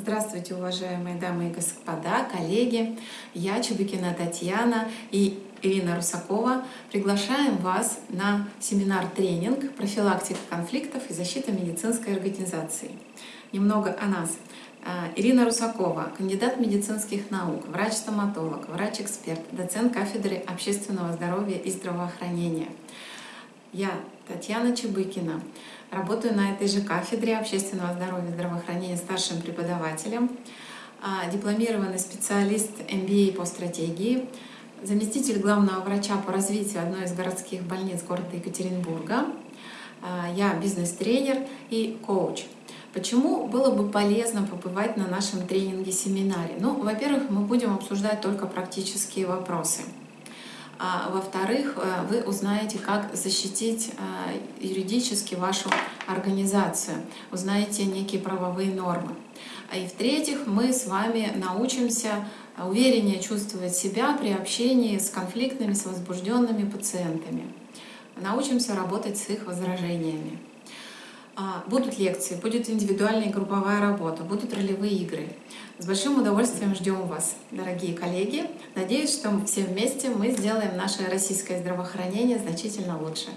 Здравствуйте, уважаемые дамы и господа, коллеги. Я Чубикина Татьяна и Ирина Русакова приглашаем вас на семинар-тренинг «Профилактика конфликтов и защита медицинской организации». Немного о нас. А, Ирина Русакова, кандидат медицинских наук, врач-стоматолог, врач-эксперт, доцент кафедры общественного здоровья и здравоохранения. Я Татьяна Чебыкина, Работаю на этой же кафедре общественного здоровья и здравоохранения старшим преподавателем, а, дипломированный специалист MBA по стратегии, заместитель главного врача по развитию одной из городских больниц города Екатеринбурга. А, я бизнес-тренер и коуч. Почему было бы полезно побывать на нашем тренинге-семинаре? Ну, во-первых, мы будем обсуждать только практические вопросы. А во-вторых, э, вы узнаете, как защитить э, юридически вашу организацию, узнаете некие правовые нормы. А и в-третьих, мы с вами научимся увереннее чувствовать себя при общении с конфликтными, с возбужденными пациентами. Научимся работать с их возражениями. А, будут лекции, будет индивидуальная и групповая работа, будут ролевые игры. С большим удовольствием ждем вас, дорогие коллеги. Надеюсь, что все вместе мы сделаем наше российское здравоохранение значительно лучше.